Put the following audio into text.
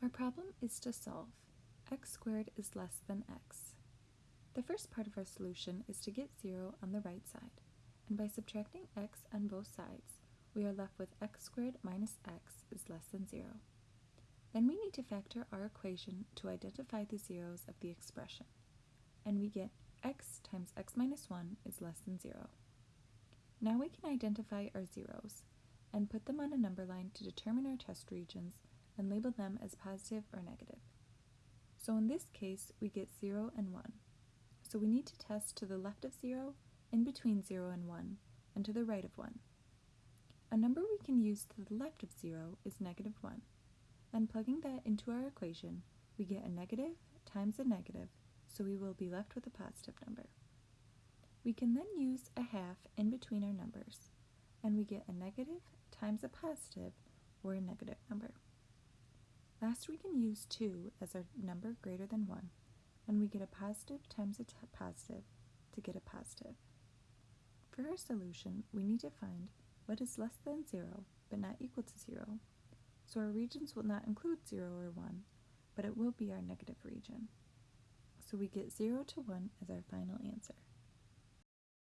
Our problem is to solve x squared is less than x. The first part of our solution is to get 0 on the right side, and by subtracting x on both sides, we are left with x squared minus x is less than 0. Then we need to factor our equation to identify the zeros of the expression, and we get x times x minus 1 is less than 0. Now we can identify our zeros and put them on a number line to determine our test regions and label them as positive or negative. So in this case, we get 0 and 1. So we need to test to the left of 0, in between 0 and 1, and to the right of 1. A number we can use to the left of 0 is negative 1. Then plugging that into our equation, we get a negative times a negative, so we will be left with a positive number. We can then use a half in between our numbers, and we get a negative times a positive, or a negative number. Last, we can use 2 as our number greater than 1, and we get a positive times a positive to get a positive. For our solution, we need to find what is less than 0 but not equal to 0, so our regions will not include 0 or 1, but it will be our negative region. So we get 0 to 1 as our final answer.